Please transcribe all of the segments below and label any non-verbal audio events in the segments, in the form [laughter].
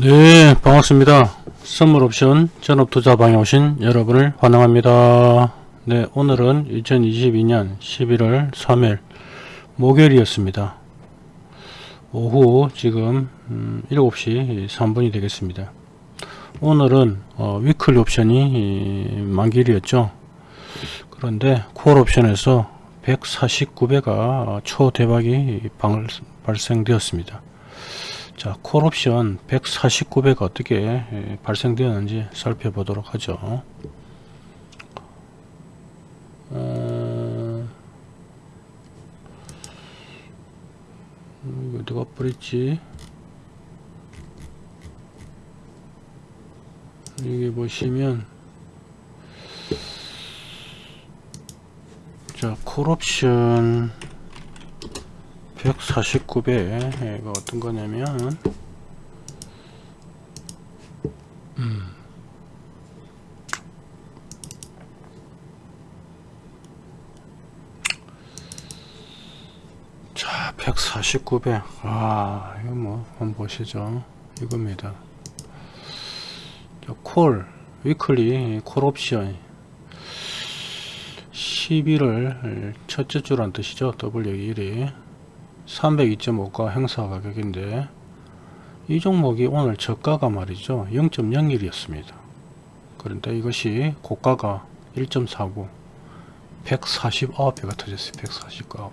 네 반갑습니다. 선물 옵션 전업 투자방에 오신 여러분을 환영합니다. 네 오늘은 2022년 11월 3일 목요일이었습니다. 오후 지금 음, 7시 3분이 되겠습니다. 오늘은 어, 위클리 옵션이 만길이었죠. 그런데 콜 옵션에서 149배가 초대박이 발생되었습니다 자, 콜옵션 149배가 어떻게 예, 발생되었는지 살펴보도록 하죠. 어, 이거 누가 뿌렸지? 여기 보시면 자, 콜옵션 149배 이거 어떤 거냐면 음. 자 149배 아 이거 뭐 한번 보시죠. 이겁니다. 콜 위클리 콜 옵션. 11월 첫째 주란 뜻이죠. W1이 302.5가 행사 가격인데 이 종목이 오늘 저가가 말이죠. 0.01이었습니다. 그런데 이것이 고가가 1.49 149배가 터졌어요. 149배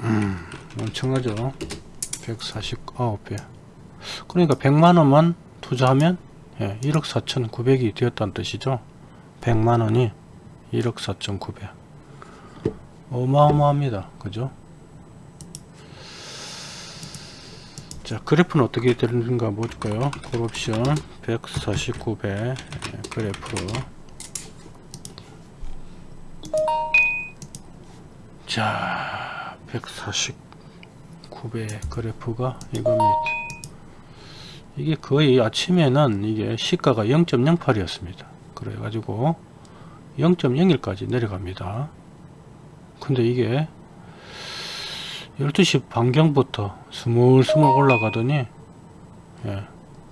음, 엄청나죠. 149배. 그러니까 100만원만 투자하면 예, 1억 4천 9백이 되었다는 뜻이죠. 100만원이 1억 4천9백. 어마어마합니다. 그죠? 자 그래프는 어떻게 되는가 볼까요? 콜옵션 149배 그래프 자 149배 그래프가 이겁니다. 이게 거의 아침에는 이게 시가가 0.08이었습니다. 그래 가지고 0.01까지 내려갑니다. 근데 이게 12시 반경부터 스물스물 올라가더니 예,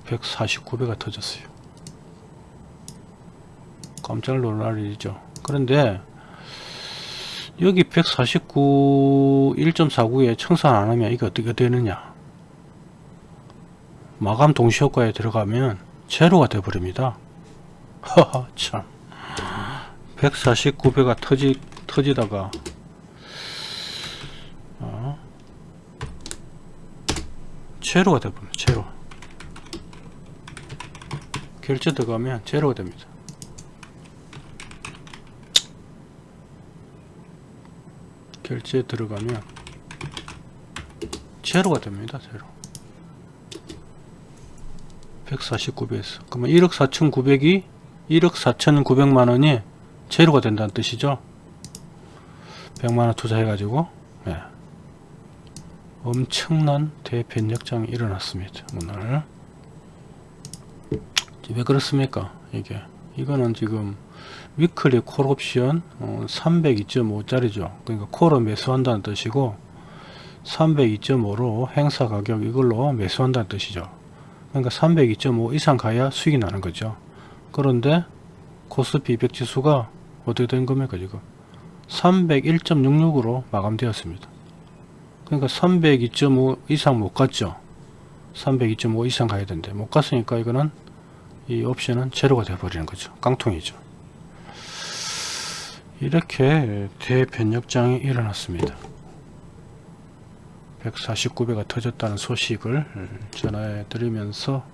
149배가 터졌어요. 깜짝 놀랄 일이죠. 그런데 여기 149 1.49에 청산 안하면 이게 어떻게 되느냐. 마감 동시효과에 들어가면 제로가 되어버립니다. [laughs] 하하 참 149배가 터지, 터지다가 어, 제로가 되버립니다 제로. 결제 들어가면 제로가 됩니다. 결제 들어가면 제로가 됩니다 제로. 149배에서. 그러면 1억 4,900이 1억 4,900만원이 제로가 된다는 뜻이죠? 100만원 투자해 가지고 네. 엄청난 대변력장이 일어났습니다 오늘. 왜 그렇습니까? 이게. 이거는 지금 위클리 콜옵션 어, 302.5짜리죠. 그러니까 콜을 매수한다는 뜻이고 302.5로 행사 가격 이걸로 매수한다는 뜻이죠. 그러니까 302.5 이상 가야 수익이 나는 거죠. 그런데 코스피 200 지수가 어떻게 된 겁니까 지금? 301.66으로 마감되었습니다. 그러니까 302.5 이상 못 갔죠? 302.5 이상 가야 되는데 못 갔으니까 이거는 이 옵션은 제로가 되어버리는 거죠. 깡통이죠. 이렇게 대변력장이 일어났습니다. 149배가 터졌다는 소식을 전해 드리면서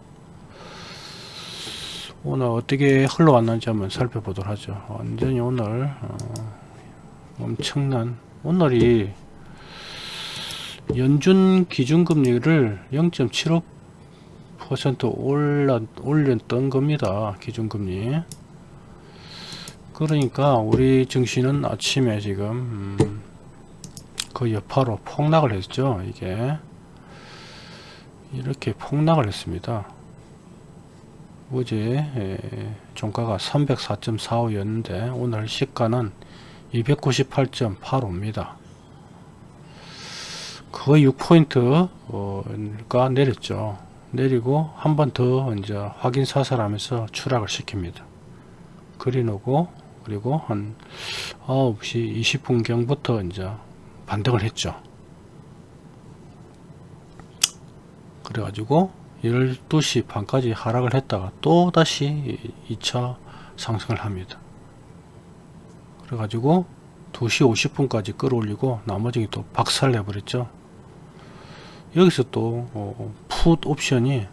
오늘 어떻게 흘러왔는지 한번 살펴보도록 하죠. 완전히 오늘 어, 엄청난 오늘이 연준 기준금리를 0.75% 올라, 올렸던 겁니다 기준금리. 그러니까 우리 증시는 아침에 지금 음, 그 여파로 폭락을 했죠 이게. 이렇게 폭락을 했습니다 어제 종가가 304.45였는데 오늘 시가는 298.85입니다. 거의 6포인트가 내렸죠. 내리고 한 번 더 이제 확인 사살하면서 추락을 시킵니다. 그리놓고 그리고 한 9시 20분경부터 이제 반등을 했죠. 그래가지고 12시 반까지 하락을 했다가 또 다시 2차 상승을 합니다. 그래가지고 2시 50분까지 끌어올리고 나머지 또 박살 내버렸죠. 여기서 또 어, 풋 옵션이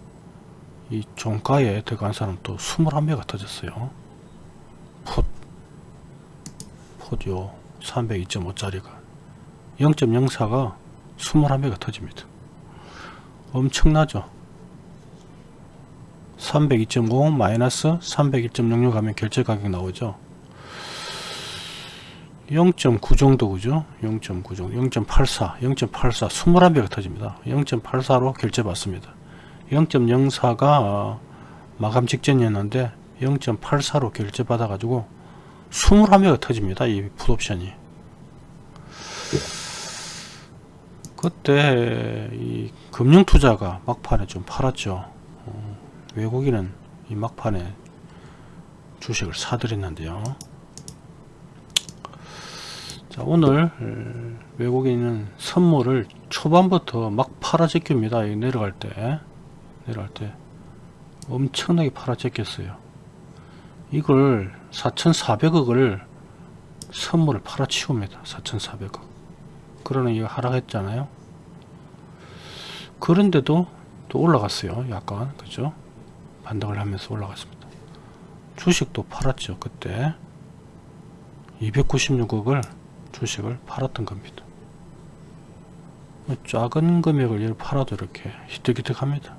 이 종가에 들어간 사람 또 21배가 터졌어요. 풋. 풋요 302.5짜리가 0.04가 21배가 터집니다. 엄청나죠. 302.5 마이너스 301.06 하면 결제 가격 나오죠. 0.9 정도 그죠? 0.9 정도 0.84 0.84 21배가 터집니다. 0.84로 결제 받습니다. 0.04가 마감 직전이었는데 0.84로 결제 받아 가지고 21배가 터집니다. 이 풋옵션이 그때 이 금융투자가 막판에 좀 팔았죠. 어, 외국인은 이 막판에 주식을 사들였는데요. 자, 오늘 음, 외국인은 선물을 초반부터 막 팔아 제낍니다. 내려갈 때 내려갈 때 엄청나게 팔아 제꼈어요. 이걸 4,400억을 선물을 팔아 치웁니다. 4,400억. 그러는 이거 하락했잖아요. 그런데도 또 올라갔어요. 약간 그죠? 반등을 하면서 올라갔습니다. 주식도 팔았죠. 그때 296억을 주식을 팔았던 겁니다. 뭐 작은 금액을 팔아도 이렇게 희득희득합니다.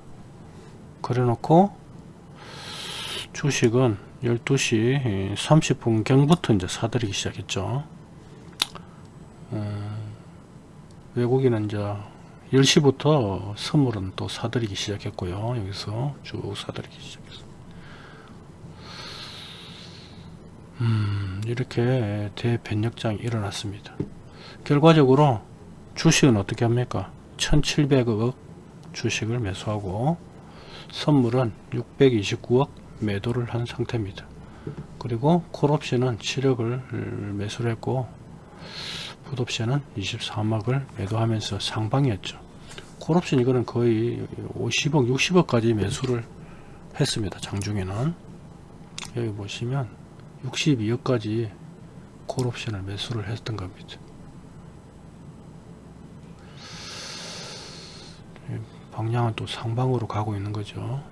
그래 놓고 주식은 12시 30분 경부터 이제 사들이기 시작했죠. 음, 외국인은 이제 10시부터 선물은 또 사들이기 시작했고요. 여기서 쭉 사들이기 시작했어. 음, 이렇게 대변력장이 일어났습니다. 결과적으로 주식은 어떻게 합니까? 1700억 주식을 매수하고 선물은 629억 매도를 한 상태입니다. 그리고 콜옵션은 7억을 매수를 했고 풋옵션은 23억을 매도하면서 상방이었죠. 콜옵션 이거는 거의 50억 60억까지 매수를 했습니다. 장중에는 여기 보시면 62억까지 콜옵션을 매수를 했던 겁니다. 방향은 또 상방으로 가고 있는 거죠.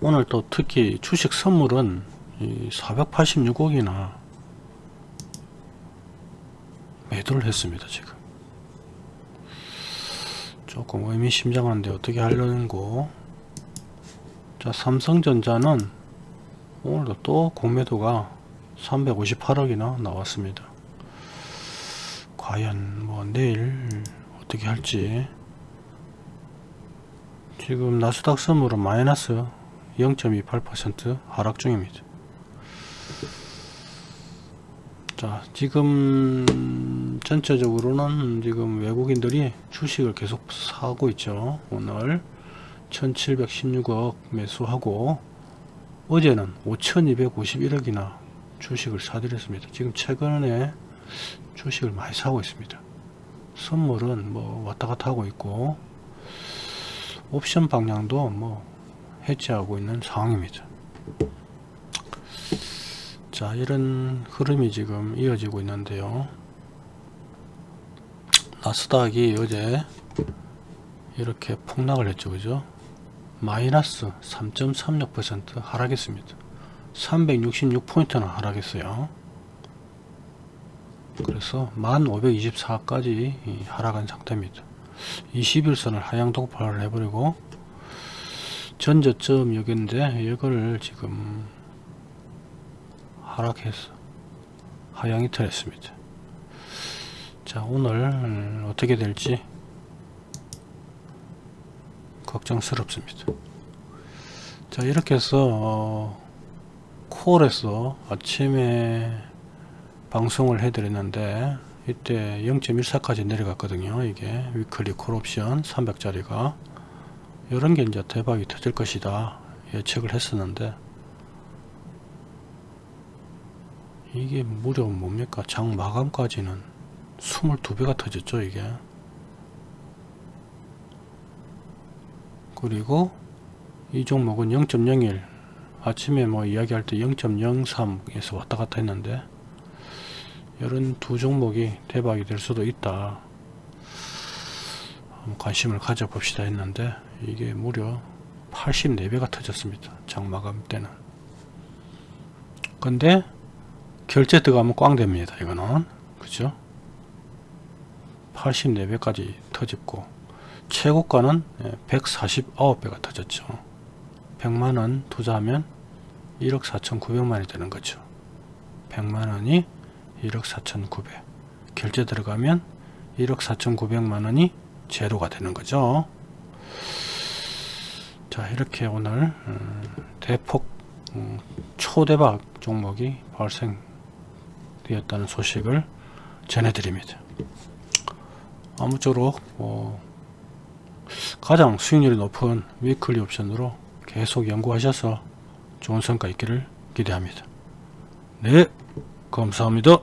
오늘 또 특히 주식 선물은 486억이나 매도를 했습니다. 지금 조금 의미심장한데 어떻게 하려는 거. 자 삼성전자는 오늘도 또 공매도가 358억이나 나왔습니다. 과연 뭐 내일 어떻게 할지 지금 나스닥 선물은 마이너스 0.28% 하락 중입니다. 자 지금 전체적으로는 지금 외국인들이 주식을 계속 사고 있죠. 오늘 1716억 매수하고 어제는 5251억이나 주식을 사들였습니다. 지금 최근에 주식을 많이 사고 있습니다. 선물은 뭐 왔다갔다 하고 있고 옵션 방향도 뭐 해지하고 있는 상황입니다. 자 이런 흐름이 지금 이어지고 있는데요. 나스닥이 어제 이렇게 폭락을 했죠. 그죠? 마이너스 3.36% 하락했습니다. 366포인트나 하락했어요. 그래서 1524까지 하락한 상태입니다. 21선을 하향 독파를 해버리고 전저점 여기인데 이거를 지금 하락해서 하향 이탈했습니다. 자 오늘 어떻게 될지 걱정스럽습니다. 자 이렇게 해서 어, 콜에서 아침에 방송을 해드렸는데 이때 0.14까지 내려갔거든요 이게 위클리 콜옵션 300짜리가 이런 게 이제 대박이 터질 것이다 예측을 했었는데 이게 무려 뭡니까? 장 마감까지는 22배가 터졌죠 이게. 그리고 이 종목은 0.01 아침에 뭐 이야기할 때 0.03에서 왔다 갔다 했는데 이런 두 종목이 대박이 될 수도 있다. 관심을 가져봅시다 했는데 이게 무려 84배가 터졌습니다. 장 마감 때는. 근데 결제 들어가면 꽝 됩니다 이거는. 그죠? 84배까지 터졌고. 최고가는 149배가 터졌죠. 100만원 투자하면 1억 4,900만원이 되는 거죠. 100만원이 1억 4,900 결제 들어가면 1억 4,900만원이 제로가 되는 거죠. 자 이렇게 오늘 음, 대폭 음, 초대박 종목이 발생 되었다는 소식을 전해드립니다 아무쪼록 어, 가장 수익률이 높은 위클리 옵션으로 계속 연구하셔서 좋은 성과 있기를 기대합니다. 네, 감사합니다.